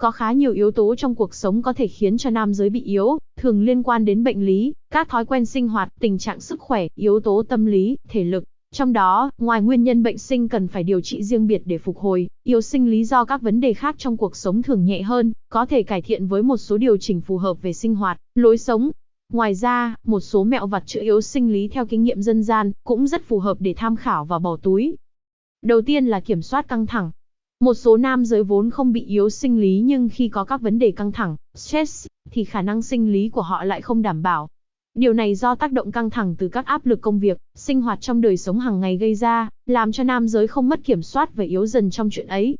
Có khá nhiều yếu tố trong cuộc sống có thể khiến cho nam giới bị yếu, thường liên quan đến bệnh lý, các thói quen sinh hoạt, tình trạng sức khỏe, yếu tố tâm lý, thể lực. Trong đó, ngoài nguyên nhân bệnh sinh cần phải điều trị riêng biệt để phục hồi, yếu sinh lý do các vấn đề khác trong cuộc sống thường nhẹ hơn, có thể cải thiện với một số điều chỉnh phù hợp về sinh hoạt, lối sống. Ngoài ra, một số mẹo vặt chữa yếu sinh lý theo kinh nghiệm dân gian cũng rất phù hợp để tham khảo và bỏ túi. Đầu tiên là kiểm soát căng thẳng. Một số nam giới vốn không bị yếu sinh lý nhưng khi có các vấn đề căng thẳng, stress, thì khả năng sinh lý của họ lại không đảm bảo. Điều này do tác động căng thẳng từ các áp lực công việc, sinh hoạt trong đời sống hàng ngày gây ra, làm cho nam giới không mất kiểm soát và yếu dần trong chuyện ấy.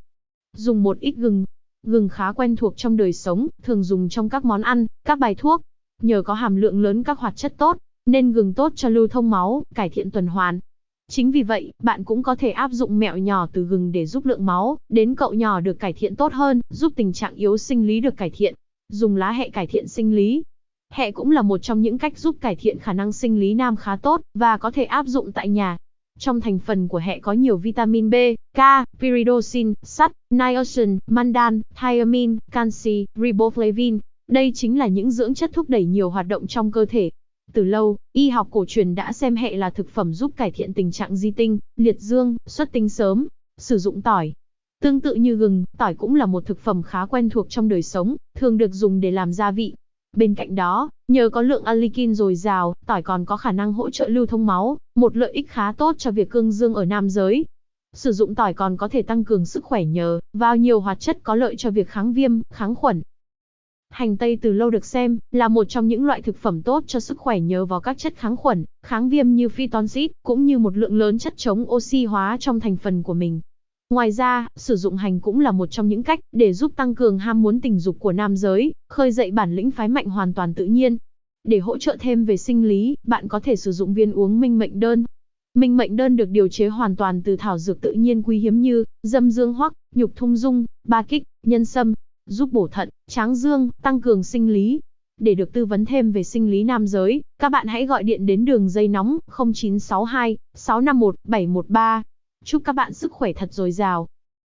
Dùng một ít gừng. Gừng khá quen thuộc trong đời sống, thường dùng trong các món ăn, các bài thuốc. Nhờ có hàm lượng lớn các hoạt chất tốt, nên gừng tốt cho lưu thông máu, cải thiện tuần hoàn. Chính vì vậy, bạn cũng có thể áp dụng mẹo nhỏ từ gừng để giúp lượng máu đến cậu nhỏ được cải thiện tốt hơn, giúp tình trạng yếu sinh lý được cải thiện. Dùng lá hẹ cải thiện sinh lý. Hẹ cũng là một trong những cách giúp cải thiện khả năng sinh lý nam khá tốt và có thể áp dụng tại nhà. Trong thành phần của hẹ có nhiều vitamin B, K, pyridoxin, sắt, niacin, mandan, thiamine, canxi, riboflavin. Đây chính là những dưỡng chất thúc đẩy nhiều hoạt động trong cơ thể, từ lâu, y học cổ truyền đã xem hệ là thực phẩm giúp cải thiện tình trạng di tinh, liệt dương, xuất tinh sớm. Sử dụng tỏi. Tương tự như gừng, tỏi cũng là một thực phẩm khá quen thuộc trong đời sống, thường được dùng để làm gia vị. Bên cạnh đó, nhờ có lượng alikin dồi dào, tỏi còn có khả năng hỗ trợ lưu thông máu, một lợi ích khá tốt cho việc cương dương ở nam giới. Sử dụng tỏi còn có thể tăng cường sức khỏe nhờ vào nhiều hoạt chất có lợi cho việc kháng viêm, kháng khuẩn, Hành tây từ lâu được xem là một trong những loại thực phẩm tốt cho sức khỏe nhờ vào các chất kháng khuẩn, kháng viêm như phytonxit, cũng như một lượng lớn chất chống oxy hóa trong thành phần của mình. Ngoài ra, sử dụng hành cũng là một trong những cách để giúp tăng cường ham muốn tình dục của nam giới, khơi dậy bản lĩnh phái mạnh hoàn toàn tự nhiên. Để hỗ trợ thêm về sinh lý, bạn có thể sử dụng viên uống minh mệnh đơn. Minh mệnh đơn được điều chế hoàn toàn từ thảo dược tự nhiên quý hiếm như dâm dương hoắc, nhục thung dung, ba kích, nhân sâm, giúp bổ thận, tráng dương, tăng cường sinh lý. Để được tư vấn thêm về sinh lý nam giới, các bạn hãy gọi điện đến đường dây nóng 0962 651 713. Chúc các bạn sức khỏe thật dồi dào.